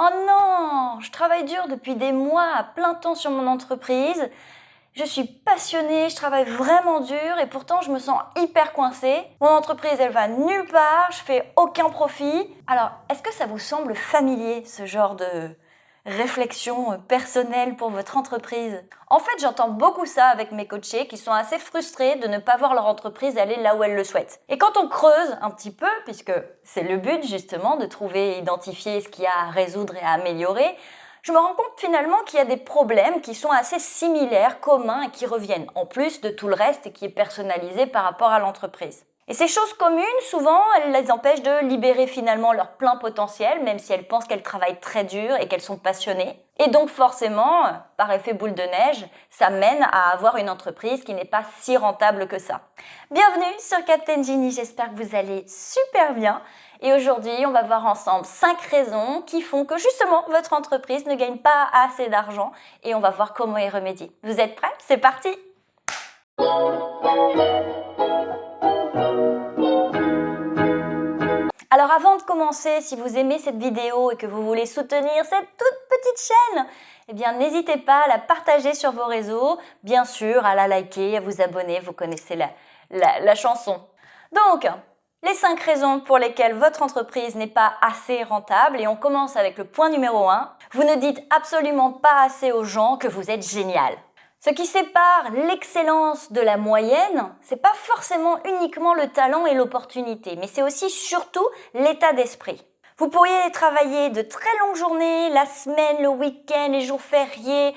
Oh non, je travaille dur depuis des mois à plein temps sur mon entreprise. Je suis passionnée, je travaille vraiment dur et pourtant je me sens hyper coincée. Mon entreprise, elle va nulle part, je fais aucun profit. Alors, est-ce que ça vous semble familier ce genre de, réflexion euh, personnelle pour votre entreprise En fait, j'entends beaucoup ça avec mes coachés qui sont assez frustrés de ne pas voir leur entreprise aller là où elle le souhaite. Et quand on creuse un petit peu, puisque c'est le but justement de trouver et identifier ce qu'il y a à résoudre et à améliorer, je me rends compte finalement qu'il y a des problèmes qui sont assez similaires, communs et qui reviennent, en plus de tout le reste qui est personnalisé par rapport à l'entreprise. Et ces choses communes, souvent, elles les empêchent de libérer finalement leur plein potentiel, même si elles pensent qu'elles travaillent très dur et qu'elles sont passionnées. Et donc forcément, par effet boule de neige, ça mène à avoir une entreprise qui n'est pas si rentable que ça. Bienvenue sur Captain Genie, j'espère que vous allez super bien. Et aujourd'hui, on va voir ensemble 5 raisons qui font que justement votre entreprise ne gagne pas assez d'argent et on va voir comment y remédier. Vous êtes prêts? C'est parti Alors avant de commencer, si vous aimez cette vidéo et que vous voulez soutenir cette toute petite chaîne, eh bien n'hésitez pas à la partager sur vos réseaux, bien sûr à la liker, à vous abonner, vous connaissez la, la, chanson. Donc, les 5 raisons pour lesquelles votre entreprise n'est pas assez rentable et on commence avec le point numéro 1. Vous ne dites absolument pas assez aux gens que vous êtes génial. Ce qui sépare l'excellence de la moyenne, c'est pas forcément uniquement le talent et l'opportunité, mais c'est aussi surtout l'état d'esprit. Vous pourriez travailler de très longues journées, la semaine, le week-end, les jours fériés,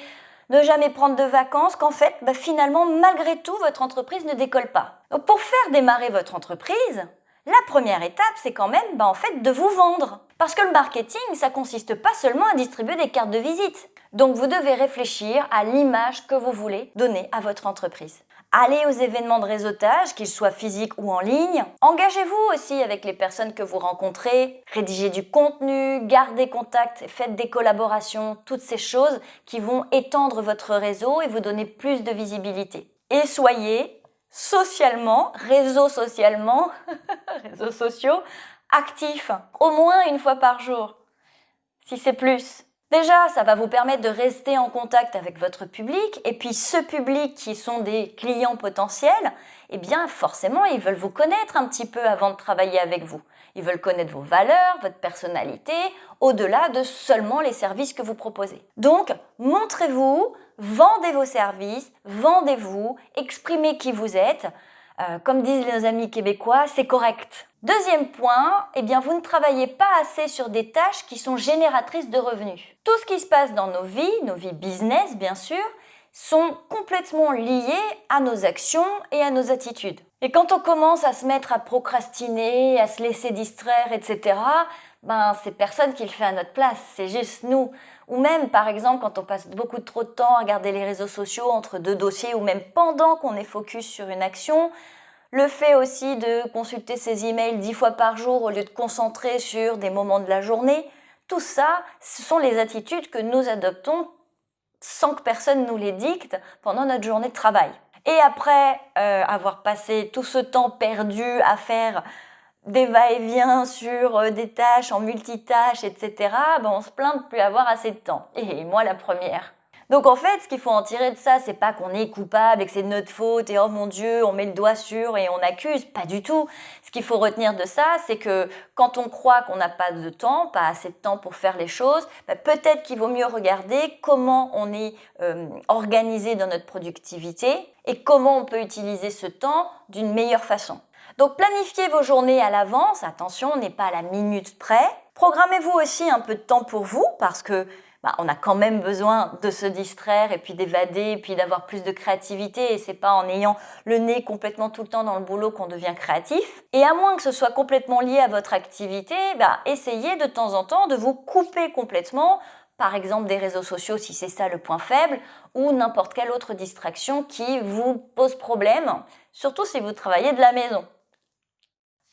ne jamais prendre de vacances, qu'en fait, bah, finalement, malgré tout, votre entreprise ne décolle pas. Pour faire démarrer votre entreprise, la première étape, c'est quand même bah, en fait de vous vendre. Parce que le marketing, ça consiste pas seulement à distribuer des cartes de visite. Donc vous devez réfléchir à l'image que vous voulez donner à votre entreprise. Allez aux événements de réseautage, qu'ils soient physiques ou en ligne. Engagez-vous aussi avec les personnes que vous rencontrez. Rédigez du contenu, gardez contact, faites des collaborations, toutes ces choses qui vont étendre votre réseau et vous donner plus de visibilité. Et soyez socialement, réseau socialement, réseaux sociaux, actifs, au moins une fois par jour, si c'est plus. Déjà, ça va vous permettre de rester en contact avec votre public et puis ce public qui sont des clients potentiels, eh bien forcément, ils veulent vous connaître un petit peu avant de travailler avec vous. Ils veulent connaître vos valeurs, votre personnalité, au-delà de seulement les services que vous proposez. Donc, montrez-vous, vendez vos services, vendez-vous, exprimez qui vous êtes, euh, comme disent nos amis québécois, c'est correct. Deuxième point, eh bien vous ne travaillez pas assez sur des tâches qui sont génératrices de revenus. Tout ce qui se passe dans nos vies, nos vies business bien sûr, sont complètement liés à nos actions et à nos attitudes. Et quand on commence à se mettre à procrastiner, à se laisser distraire, etc., ben c'est personne qui le fait à notre place, c'est juste nous. Ou même, par exemple, quand on passe beaucoup trop de temps à regarder les réseaux sociaux entre deux dossiers, ou même pendant qu'on est focus sur une action, le fait aussi de consulter ses emails dix fois par jour au lieu de concentrer sur des moments de la journée, tout ça, ce sont les attitudes que nous adoptons sans que personne nous les dicte pendant notre journée de travail. Et après euh, avoir passé tout ce temps perdu à faire des va-et-vient sur euh, des tâches en multitâches, etc., ben on se plaint de plus avoir assez de temps. Et moi la première. Donc en fait, ce qu'il faut en tirer de ça, c'est pas qu'on est coupable et que c'est de notre faute et oh mon Dieu, on met le doigt sur et on accuse, pas du tout. Ce qu'il faut retenir de ça, c'est que quand on croit qu'on n'a pas de temps, pas assez de temps pour faire les choses, ben peut-être qu'il vaut mieux regarder comment on est euh, organisé dans notre productivité et comment on peut utiliser ce temps d'une meilleure façon. Donc planifiez vos journées à l'avance, attention, on n'est pas à la minute près. Programmez-vous aussi un peu de temps pour vous parce que bah, on a quand même besoin de se distraire et puis d'évader et puis d'avoir plus de créativité et c'est pas en ayant le nez complètement tout le temps dans le boulot qu'on devient créatif. Et à moins que ce soit complètement lié à votre activité, bah, essayez de temps en temps de vous couper complètement par exemple des réseaux sociaux si c'est ça le point faible, ou n'importe quelle autre distraction qui vous pose problème, surtout si vous travaillez de la maison.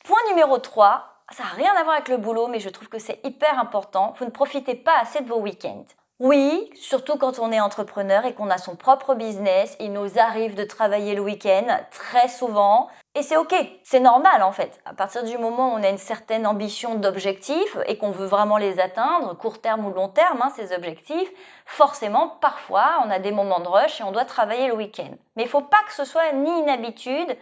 Point numéro 3, ça n'a rien à voir avec le boulot, mais je trouve que c'est hyper important, vous ne profitez pas assez de vos week-ends. Oui, surtout quand on est entrepreneur et qu'on a son propre business, il nous arrive de travailler le week-end très souvent. Et c'est ok, c'est normal en fait. À partir du moment où on a une certaine ambition d'objectifs et qu'on veut vraiment les atteindre, court terme ou long terme, hein, ces objectifs, forcément, parfois, on a des moments de rush et on doit travailler le week-end. Mais il ne faut pas que ce soit ni une habitude,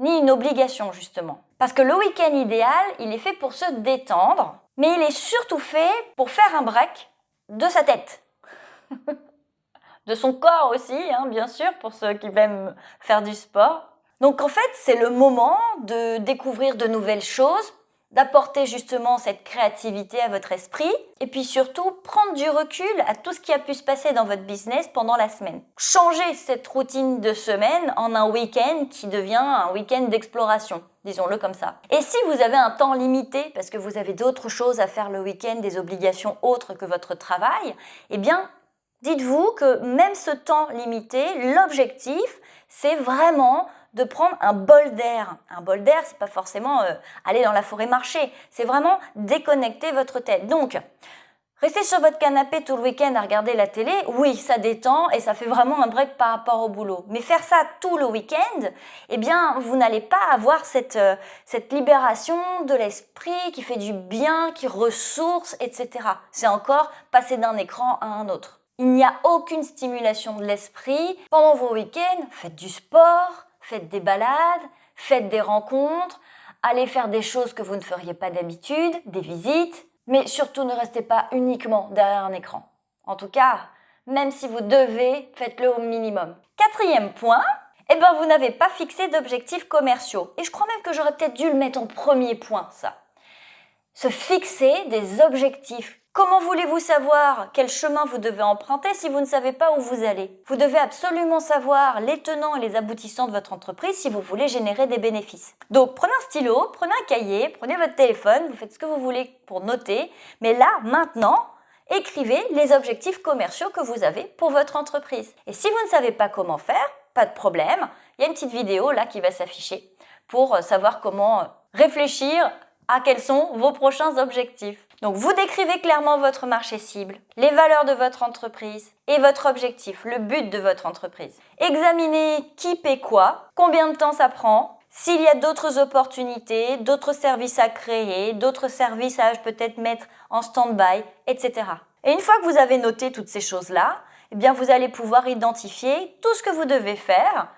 ni une obligation justement. Parce que le week-end idéal, il est fait pour se détendre, mais il est surtout fait pour faire un break de sa tête. de son corps aussi, hein, bien sûr, pour ceux qui aiment faire du sport. Donc en fait, c'est le moment de découvrir de nouvelles choses, d'apporter justement cette créativité à votre esprit et puis surtout prendre du recul à tout ce qui a pu se passer dans votre business pendant la semaine. Changer cette routine de semaine en un week-end qui devient un week-end d'exploration, disons-le comme ça. Et si vous avez un temps limité parce que vous avez d'autres choses à faire le week-end, des obligations autres que votre travail, eh bien dites-vous que même ce temps limité, l'objectif, c'est vraiment de prendre un bol d'air. Un bol d'air, c'est pas forcément euh, aller dans la forêt marcher, c'est vraiment déconnecter votre tête. Donc, rester sur votre canapé tout le week-end à regarder la télé, oui, ça détend et ça fait vraiment un break par rapport au boulot. Mais faire ça tout le week-end, eh bien, vous n'allez pas avoir cette, euh, cette libération de l'esprit qui fait du bien, qui ressource, etc. C'est encore passer d'un écran à un autre. Il n'y a aucune stimulation de l'esprit. Pendant vos week-ends, faites du sport, faites des balades, faites des rencontres, allez faire des choses que vous ne feriez pas d'habitude, des visites, mais surtout ne restez pas uniquement derrière un écran. En tout cas, même si vous devez, faites-le au minimum. Quatrième point, eh ben vous n'avez pas fixé d'objectifs commerciaux. Et je crois même que j'aurais peut-être dû le mettre en premier point, ça. Se fixer des objectifs Comment voulez-vous savoir quel chemin vous devez emprunter si vous ne savez pas où vous allez? Vous devez absolument savoir les tenants et les aboutissants de votre entreprise si vous voulez générer des bénéfices. Donc prenez un stylo, prenez un cahier, prenez votre téléphone, vous faites ce que vous voulez pour noter, mais là, maintenant, écrivez les objectifs commerciaux que vous avez pour votre entreprise. Et si vous ne savez pas comment faire, pas de problème, il y a une petite vidéo là qui va s'afficher pour savoir comment réfléchir à quels sont vos prochains objectifs. Donc vous décrivez clairement votre marché cible, les valeurs de votre entreprise et votre objectif, le but de votre entreprise. Examinez qui paie quoi, combien de temps ça prend, s'il y a d'autres opportunités, d'autres services à créer, d'autres services à peut-être mettre en stand-by, etc. Et une fois que vous avez noté toutes ces choses-là, eh bien vous allez pouvoir identifier tout ce que vous devez faire,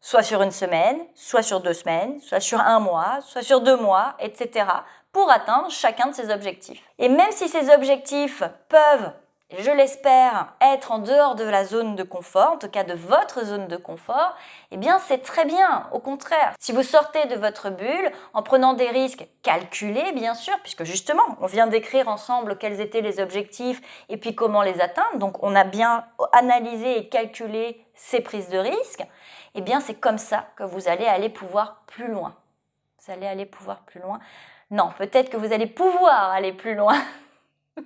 soit sur une semaine, soit sur deux semaines, soit sur un mois, soit sur deux mois, etc pour atteindre chacun de ces objectifs. Et même si ces objectifs peuvent, je l'espère, être en dehors de la zone de confort, en tout cas de votre zone de confort, eh bien c'est très bien, au contraire. Si vous sortez de votre bulle en prenant des risques calculés, bien sûr, puisque justement, on vient d'écrire ensemble quels étaient les objectifs et puis comment les atteindre, donc on a bien analysé et calculé ces prises de risques, eh bien c'est comme ça que vous allez aller pouvoir plus loin. Vous allez aller pouvoir plus loin non, peut-être que vous allez pouvoir aller plus loin.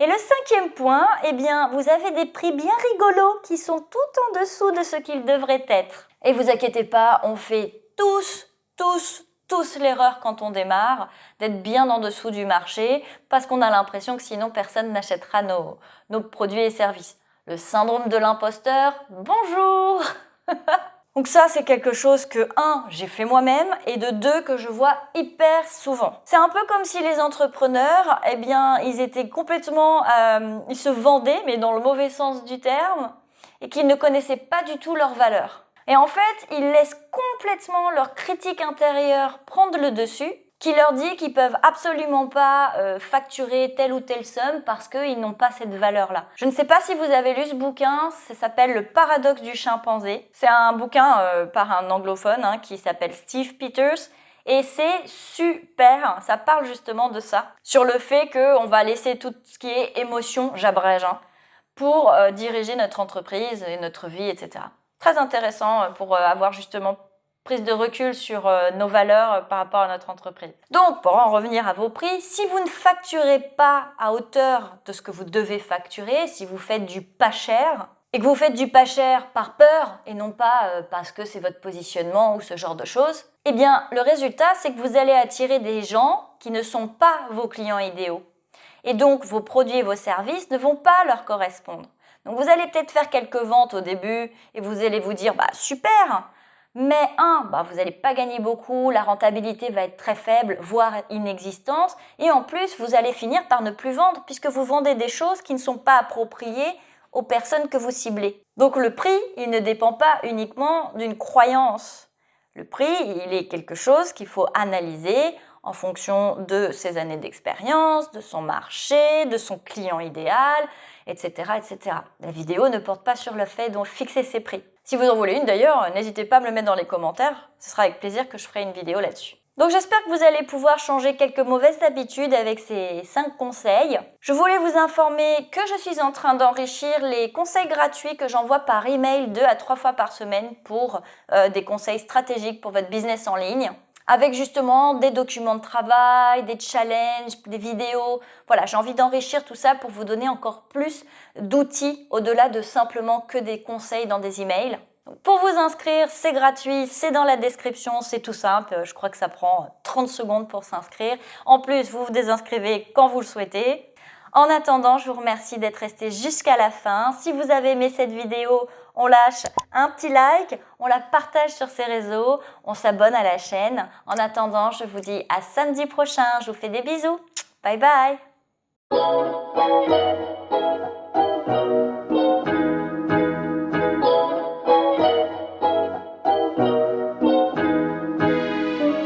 Et le cinquième point, eh bien, vous avez des prix bien rigolos qui sont tout en dessous de ce qu'ils devraient être. Et vous inquiétez pas, on fait tous, tous, tous l'erreur quand on démarre d'être bien en dessous du marché parce qu'on a l'impression que sinon personne n'achètera nos, nos produits et services. Le syndrome de l'imposteur, bonjour Donc ça, c'est quelque chose que, un, j'ai fait moi-même, et de deux, que je vois hyper souvent. C'est un peu comme si les entrepreneurs, eh bien, ils étaient complètement... Euh, ils se vendaient, mais dans le mauvais sens du terme, et qu'ils ne connaissaient pas du tout leurs valeurs. Et en fait, ils laissent complètement leur critique intérieure prendre le dessus, qui leur dit qu'ils peuvent absolument pas euh, facturer telle ou telle somme parce qu'ils n'ont pas cette valeur-là. Je ne sais pas si vous avez lu ce bouquin, ça s'appelle Le paradoxe du chimpanzé. C'est un bouquin euh, par un anglophone hein, qui s'appelle Steve Peters. Et c'est super, ça parle justement de ça, sur le fait qu'on va laisser tout ce qui est émotion, j'abrège, hein, pour euh, diriger notre entreprise et notre vie, etc. Très intéressant pour avoir justement prise de recul sur euh, nos valeurs euh, par rapport à notre entreprise. Donc, pour en revenir à vos prix, si vous ne facturez pas à hauteur de ce que vous devez facturer, si vous faites du pas cher, et que vous faites du pas cher par peur et non pas euh, parce que c'est votre positionnement ou ce genre de choses, eh bien, le résultat, c'est que vous allez attirer des gens qui ne sont pas vos clients idéaux. Et donc, vos produits et vos services ne vont pas leur correspondre. Donc, vous allez peut-être faire quelques ventes au début et vous allez vous dire, bah super, mais un, bah, vous n'allez pas gagner beaucoup, la rentabilité va être très faible, voire inexistante. Et en plus, vous allez finir par ne plus vendre puisque vous vendez des choses qui ne sont pas appropriées aux personnes que vous ciblez. Donc le prix, il ne dépend pas uniquement d'une croyance. Le prix, il est quelque chose qu'il faut analyser en fonction de ses années d'expérience, de son marché, de son client idéal, etc., etc. La vidéo ne porte pas sur le fait de fixer ses prix. Si vous en voulez une d'ailleurs, n'hésitez pas à me le mettre dans les commentaires. Ce sera avec plaisir que je ferai une vidéo là-dessus. Donc j'espère que vous allez pouvoir changer quelques mauvaises habitudes avec ces 5 conseils. Je voulais vous informer que je suis en train d'enrichir les conseils gratuits que j'envoie par email 2 à 3 fois par semaine pour euh, des conseils stratégiques pour votre business en ligne avec justement des documents de travail, des challenges, des vidéos. Voilà, j'ai envie d'enrichir tout ça pour vous donner encore plus d'outils au-delà de simplement que des conseils dans des emails. pour vous inscrire, c'est gratuit, c'est dans la description, c'est tout simple. Je crois que ça prend 30 secondes pour s'inscrire. En plus, vous vous désinscrivez quand vous le souhaitez. En attendant, je vous remercie d'être resté jusqu'à la fin. Si vous avez aimé cette vidéo, on lâche un petit like, on la partage sur ses réseaux, on s'abonne à la chaîne. En attendant, je vous dis à samedi prochain. Je vous fais des bisous. Bye bye